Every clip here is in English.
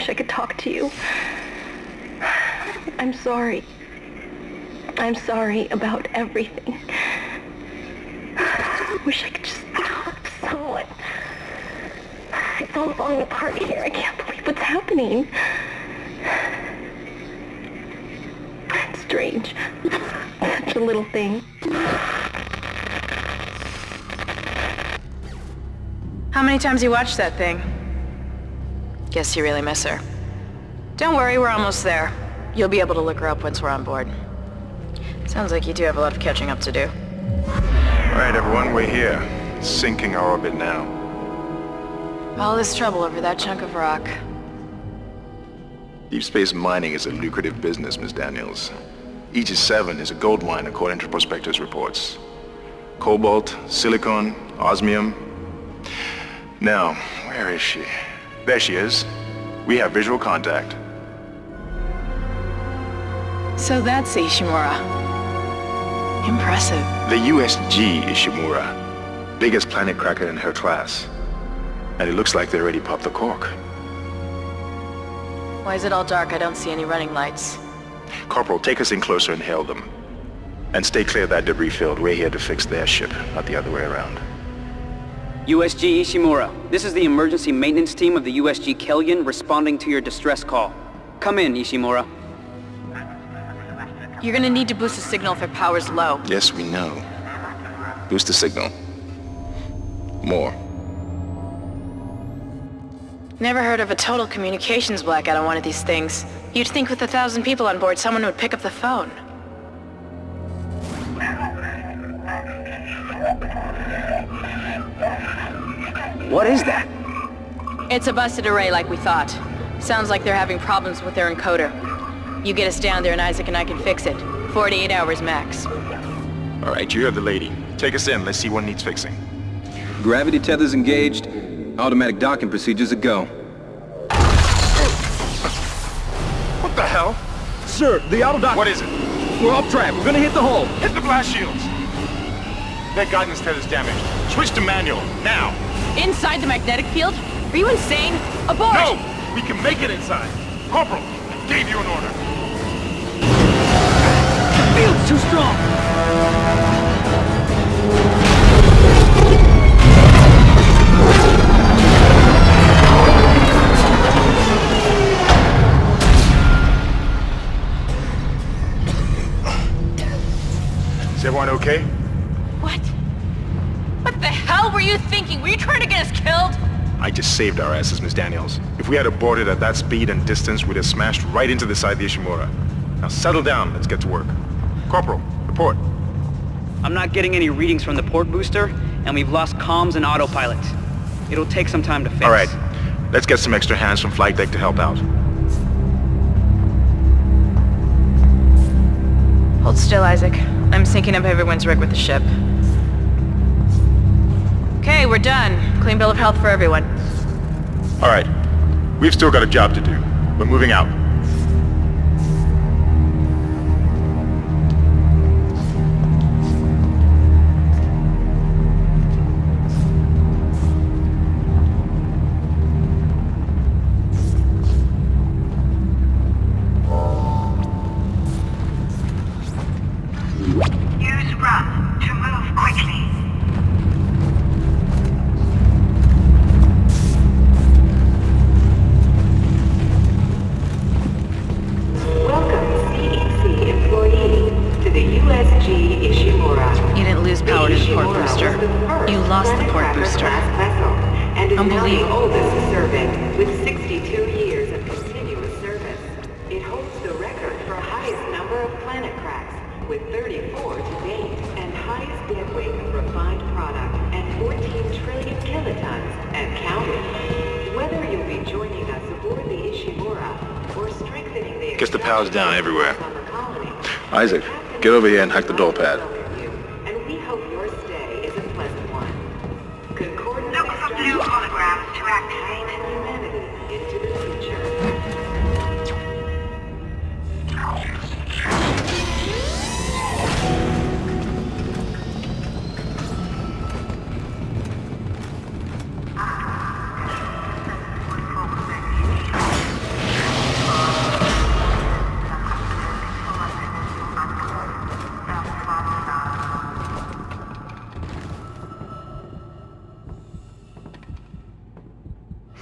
wish I could talk to you. I'm sorry. I'm sorry about everything. I wish I could just talk to someone. It's all falling apart here. I can't believe what's happening. It's strange. Such a little thing. How many times you watched that thing? Guess you really miss her. Don't worry, we're almost there. You'll be able to look her up once we're on board. Sounds like you do have a lot of catching up to do. All right, everyone, we're here. Syncing our orbit now. All this trouble over that chunk of rock. Deep space mining is a lucrative business, Miss Daniels. Aegis 7 is a gold mine according to prospectors' reports. Cobalt, silicon, osmium. Now, where is she? There she is. We have visual contact. So that's Ishimura. Impressive. The USG Ishimura. Biggest planet cracker in her class. And it looks like they already popped the cork. Why is it all dark? I don't see any running lights. Corporal, take us in closer and hail them. And stay clear of that debris field. We're here to fix their ship, not the other way around. USG Ishimura, this is the emergency maintenance team of the USG Kellion responding to your distress call. Come in, Ishimura. You're gonna need to boost the signal if their power's low. Yes, we know. Boost the signal. More. Never heard of a total communications blackout on one of these things. You'd think with a thousand people on board, someone would pick up the phone. What is that? It's a busted array like we thought. Sounds like they're having problems with their encoder. You get us down there and Isaac and I can fix it. 48 hours max. All right, you heard the lady. Take us in. Let's see what needs fixing. Gravity tethers engaged. Automatic docking procedures a go. What the hell? Sir, the auto dock... What is it? We're off track. We're gonna hit the hull. Hit the blast shields! Their guidance head is damaged. Switch to manual, now! Inside the magnetic field? Are you insane? Abort! No! We can make it inside! Corporal, I gave you an order. The field's too strong. Is everyone okay? What? What the hell were you thinking? Were you trying to get us killed? I just saved our asses, Miss Daniels. If we had aborted at that speed and distance, we'd have smashed right into the side of the Ishimura. Now settle down, let's get to work. Corporal, report. I'm not getting any readings from the port booster, and we've lost comms and autopilot. It'll take some time to fix. All right, let's get some extra hands from flight deck to help out. Hold still, Isaac. I'm syncing up everyone's rig with the ship. We're done. Clean bill of health for everyone. All right, we've still got a job to do. We're moving out. Highest dead weight of refined product at 14 trillion kilotons and counting. Whether you'll be joining us aboard the Ishimura or strengthening the Guess the power's down everywhere. on the colony, Isaac, get over here and hack the door pad.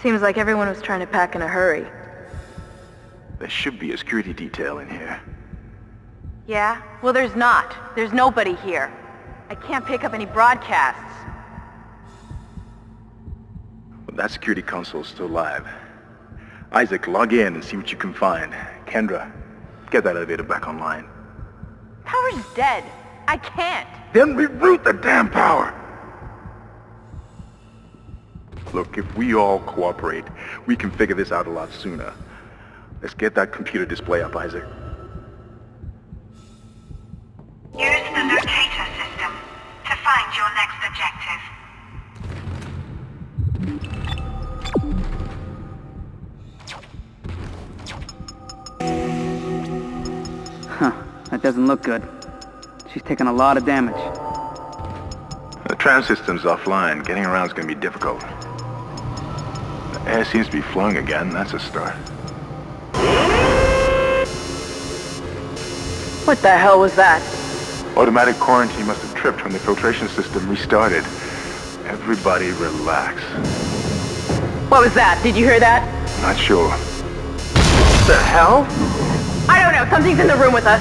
Seems like everyone was trying to pack in a hurry. There should be a security detail in here. Yeah? Well, there's not. There's nobody here. I can't pick up any broadcasts. But that security console's still live. Isaac, log in and see what you can find. Kendra, get that elevator back online. Power's dead. I can't. Then reroute the damn power! Look, if we all cooperate, we can figure this out a lot sooner. Let's get that computer display up, Isaac. Use the locator system to find your next objective. Huh, that doesn't look good. She's taken a lot of damage. The tram system's offline. Getting around's gonna be difficult. The air seems to be flowing again. That's a start. What the hell was that? Automatic quarantine must have tripped when the filtration system restarted. Everybody relax. What was that? Did you hear that? Not sure. What the hell? I don't know. Something's in the room with us.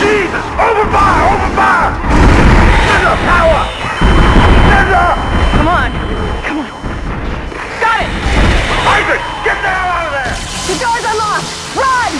Jesus! Open fire! Open fire! Kendra, power! Kendra! Come on. Isaac! Get the hell out of there! The door's unlocked! Run!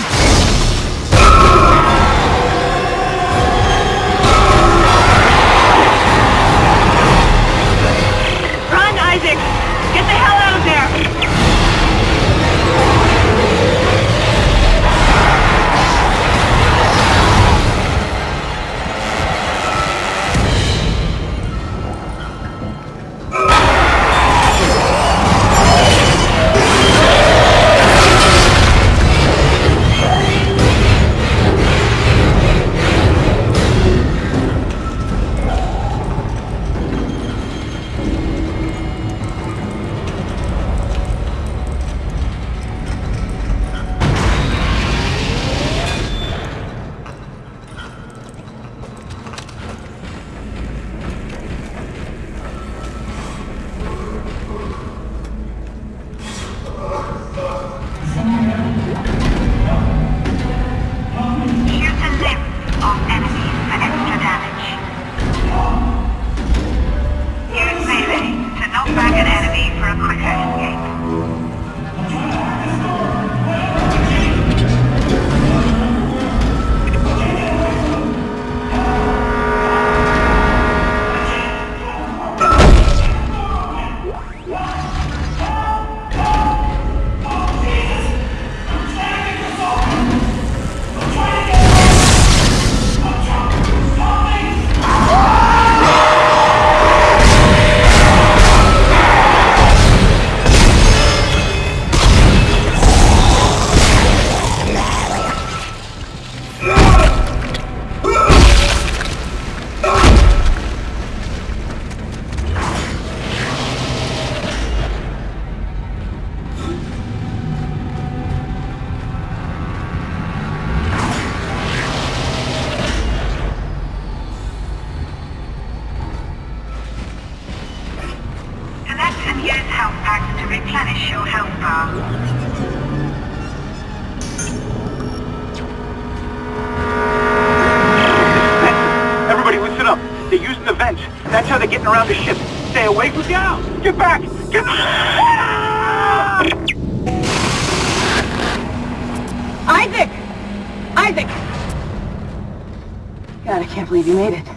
God, I can't believe you made it.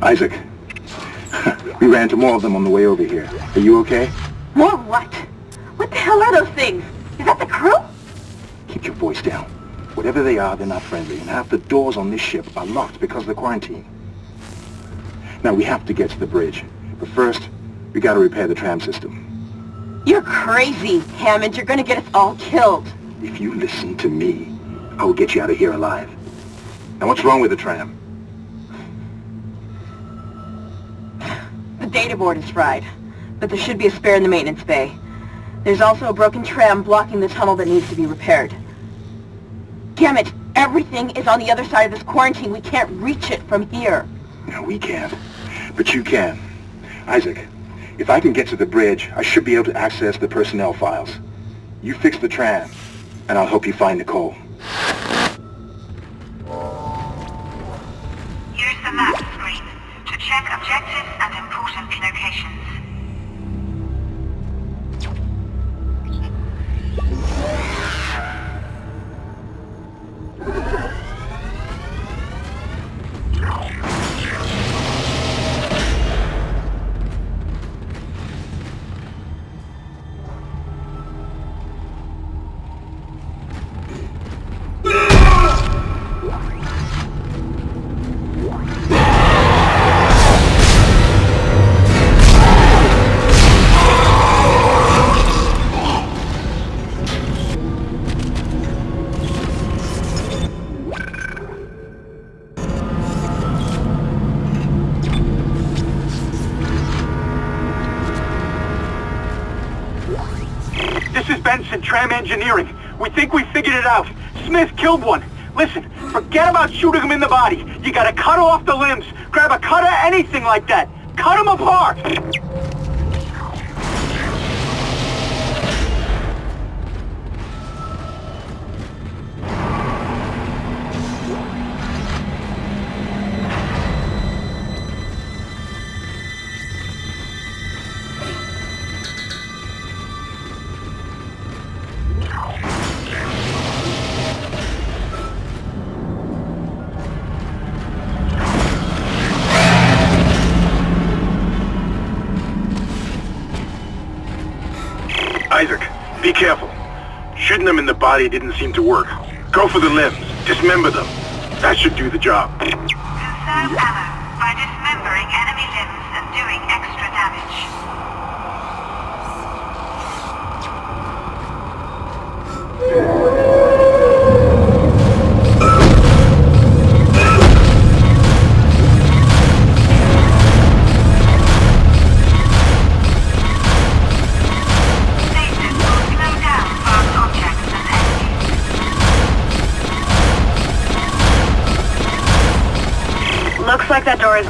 Isaac. we ran into more of them on the way over here. Are you okay? More what? What the hell are those things? Is that the crew? Keep your voice down. Whatever they are, they're not friendly, and half the doors on this ship are locked because of the quarantine. Now, we have to get to the bridge. But first, we gotta repair the tram system. You're crazy, Hammond. You're gonna get us all killed. If you listen to me, I will get you out of here alive. Now, what's wrong with the tram? The data board is fried, but there should be a spare in the maintenance bay. There's also a broken tram blocking the tunnel that needs to be repaired. Damn it! Everything is on the other side of this quarantine. We can't reach it from here. No, we can't. But you can. Isaac, If I can get to the bridge, I should be able to access the personnel files. You fix the tram, and I'll help you find Nicole. Check objectives and important locations. Tram Engineering. We think we figured it out. Smith killed one. Listen, forget about shooting him in the body. You gotta cut off the limbs. Grab a cutter, anything like that. Cut him apart! Body didn't seem to work. Go for the limbs. Dismember them. That should do the job.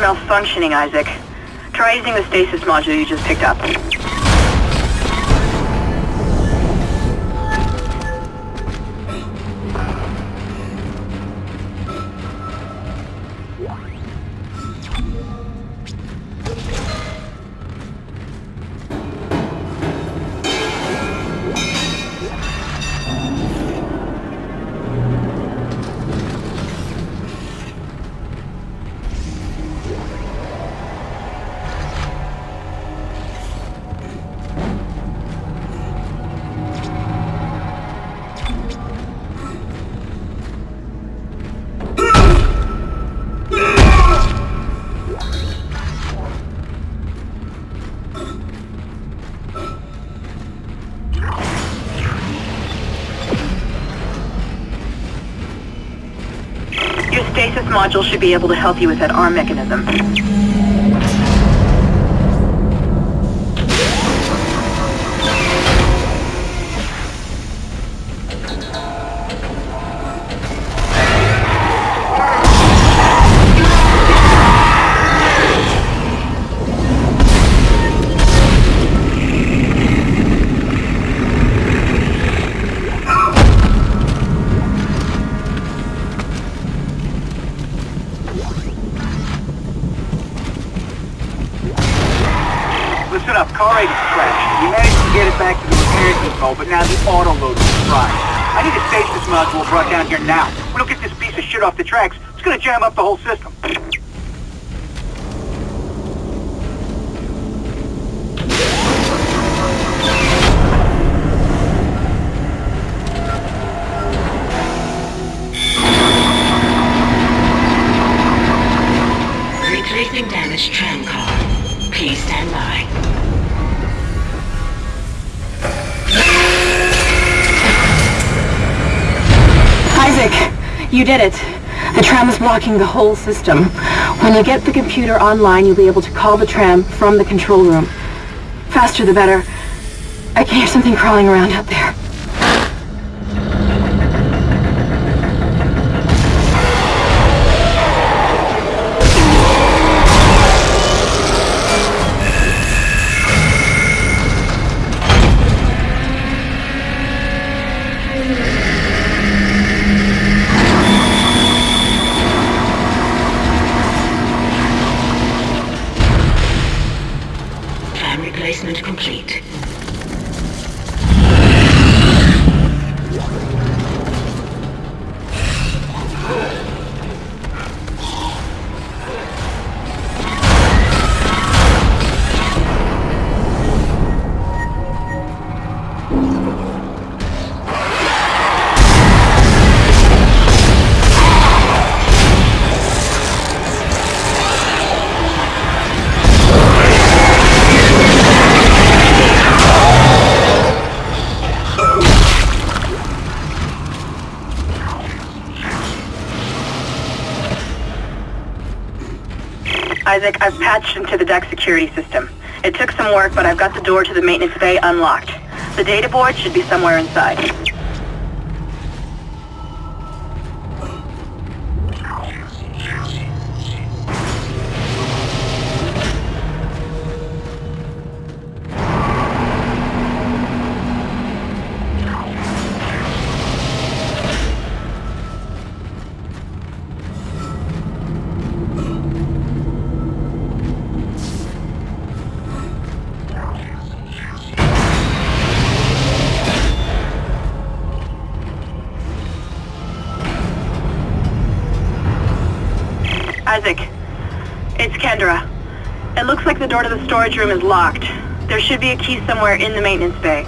Malfunctioning, Isaac. Try using the stasis module you just picked up. Module should be able to help you with that arm mechanism. I need to stage this module brought down here now. We don't get this piece of shit off the tracks, it's gonna jam up the whole system. Damaged tram car. Please stand by. You did it. The tram is blocking the whole system. When you get the computer online, you'll be able to call the tram from the control room. Faster the better. I can hear something crawling around out there. Isaac, I've patched into the deck security system. It took some work, but I've got the door to the maintenance bay unlocked. The data board should be somewhere inside. Door to the storage room is locked. There should be a key somewhere in the maintenance bay.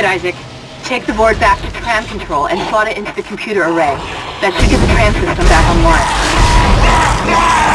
It, Isaac. Take the board back to tram control and slot it into the computer array. That should get the tram system back online.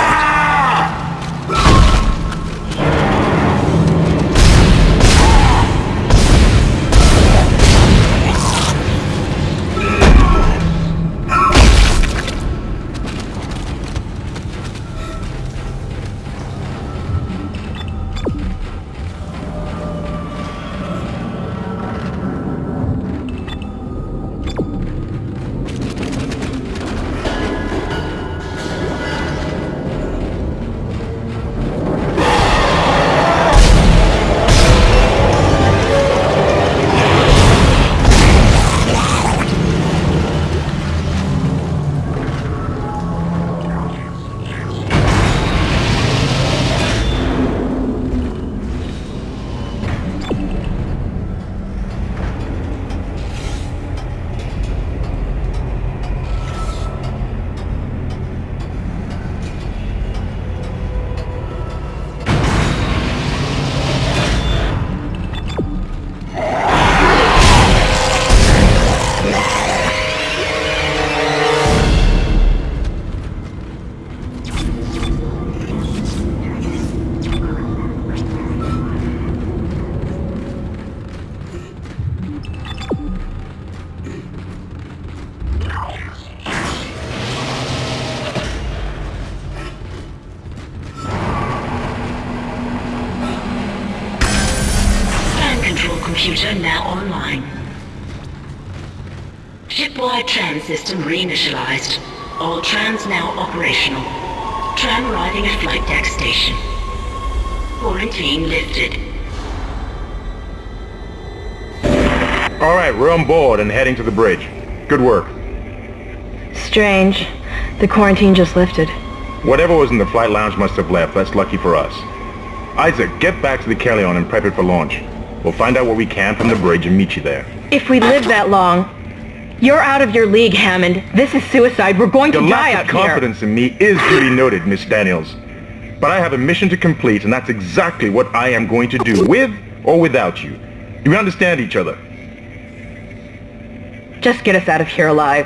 Quarantine lifted. All right, we're on board and heading to the bridge. Good work. Strange. The quarantine just lifted. Whatever was in the flight lounge must have left. That's lucky for us. Isaac, get back to the Kellion and prep it for launch. We'll find out what we can from the bridge and meet you there. If we live that long, you're out of your league, Hammond. This is suicide. We're going Your to die lack of confidence in me is duly noted, Miss Daniels. But I have a mission to complete, and that's exactly what I am going to do, with or without you. Do we understand each other? Just get us out of here alive.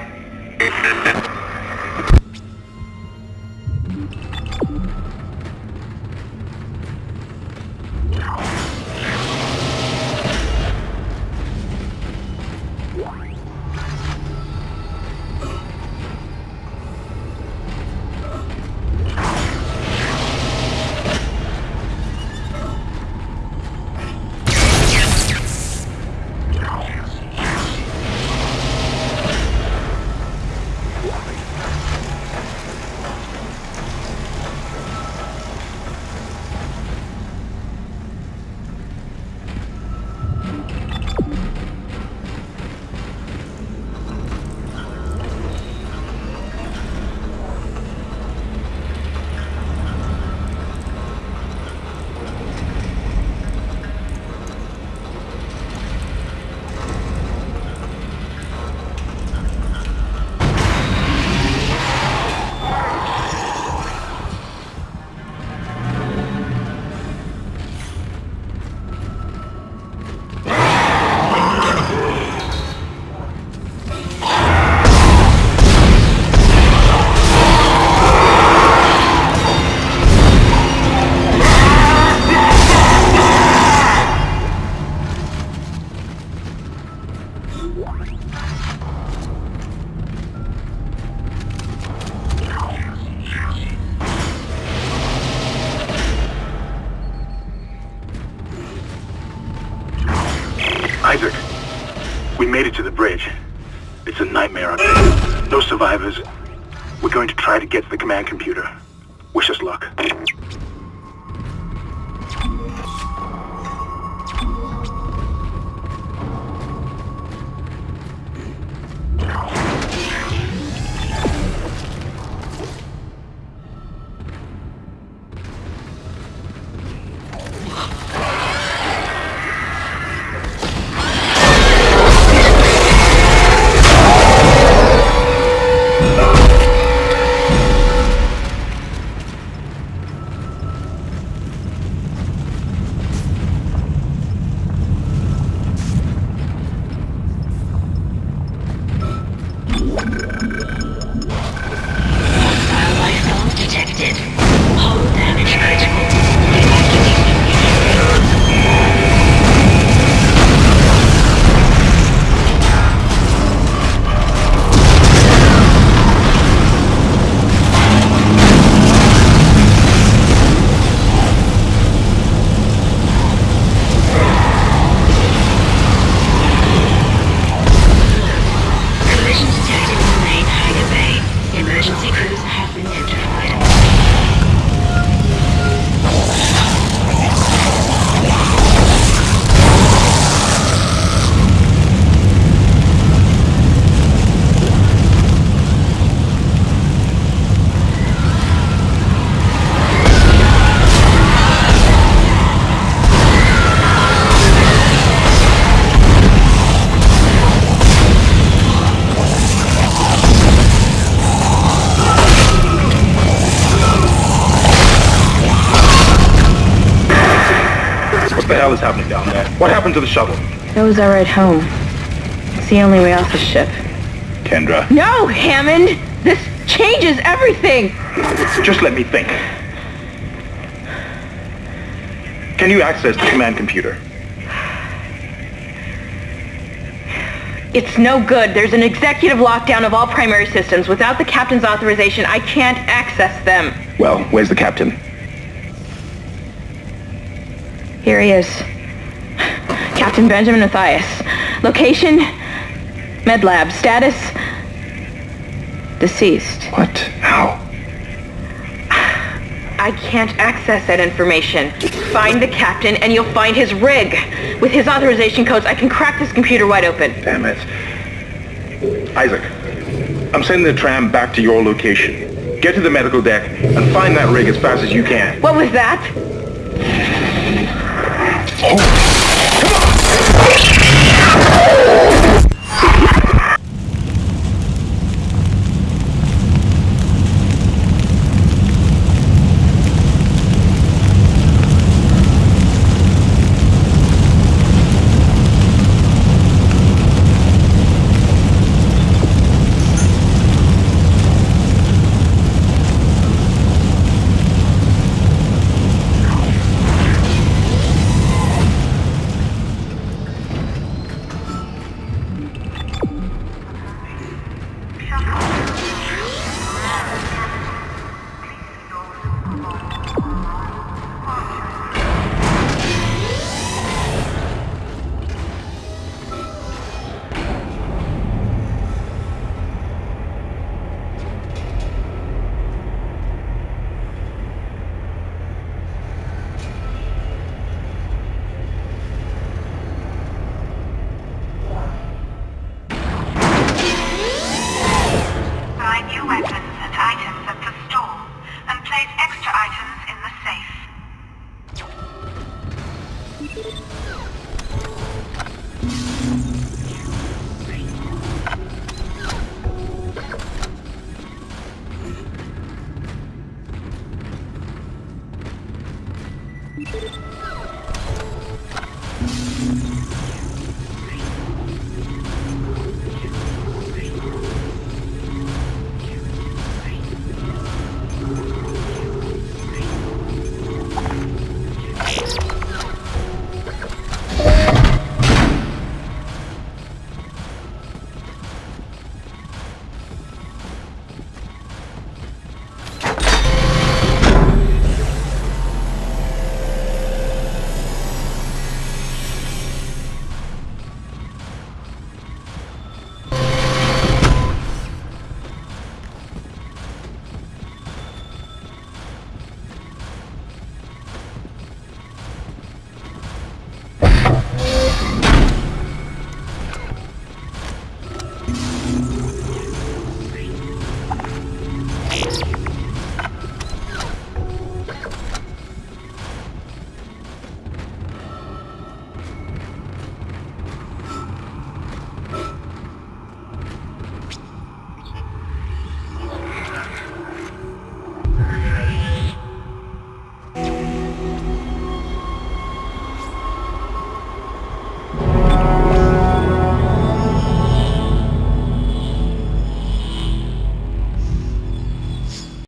We made it to the bridge. It's a nightmare there. No survivors. We're going to try to get to the command computer. Wish us luck. What the hell is happening down there? What happened to the shuttle? That was our ride home. It's the only way off the ship. Kendra, No, Hammond! This changes everything! just let me think. Can you access the command computer? It's no good. There's an executive lockdown of all primary systems. Without the captain's authorization, I can't access them. Well, where's the captain? Here he is. Captain Benjamin Mathius. Location? Med lab. Status? Deceased. What? How? I can't access that information. Find the captain and you'll find his rig. With his authorization codes, I can crack this computer wide open. Damn it. Isaac, I'm sending the tram back to your location. Get to the medical deck and find that rig as fast as you can. What was that? Buy